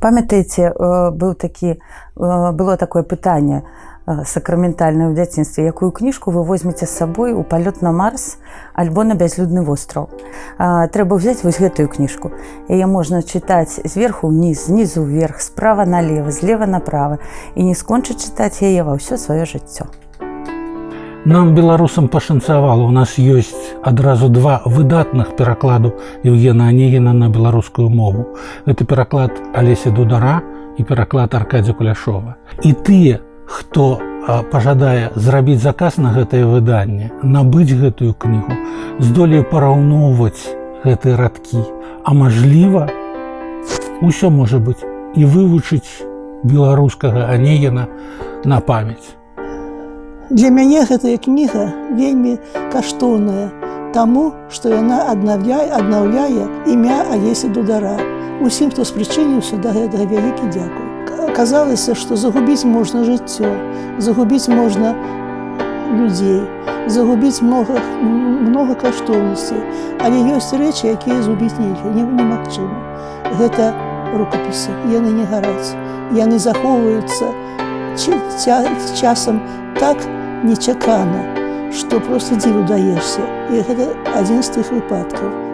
памятаеце быў такі было такое пытанне сакраментальную ў дзяцінстве якую кніжку вы возьмеце з сабой у палёт на марс альбо на бязлюдны востраў трэба взять вось гэтую кніжку яе можна чытаць зверху ўніз знізу вверх справа налево злева направо. І не скончыць чытаць яе ва ўсё сваё жыццё нам беларусам пашанцавала у нас ёсць адразу два выдатных перакладу евгена анегіна на беларускую мову. Это пераклад алеся дудара і пераклад аркадзя куляшова. І тыя хто пажадае зрабіць заказ на гэтае выданне набыць гэтую кнігу здолею параўноўваць гэтыя радкі. А мажліва ўсё можа быць і вывучыць беларускага анегена на памяць для мяне гэтая кніга вельмі каштоўная таму што яна аднаўляе аднаўляе імя алеся дудара усім хто спрычыніўся да гэтага вялікі дзякуй Казалася, што загубіць можна жыццё, загубіць можна людзей, загубіць много, много каштоўнасцей, Але ёсць рэчы, якія згубіць нельга не немагчыма. Гэта рукапісы, яны не гараць. Яны захоўваюцца часам так нечакана, што проста дзіву даешся. І гэта адзін з тых выпадкаў.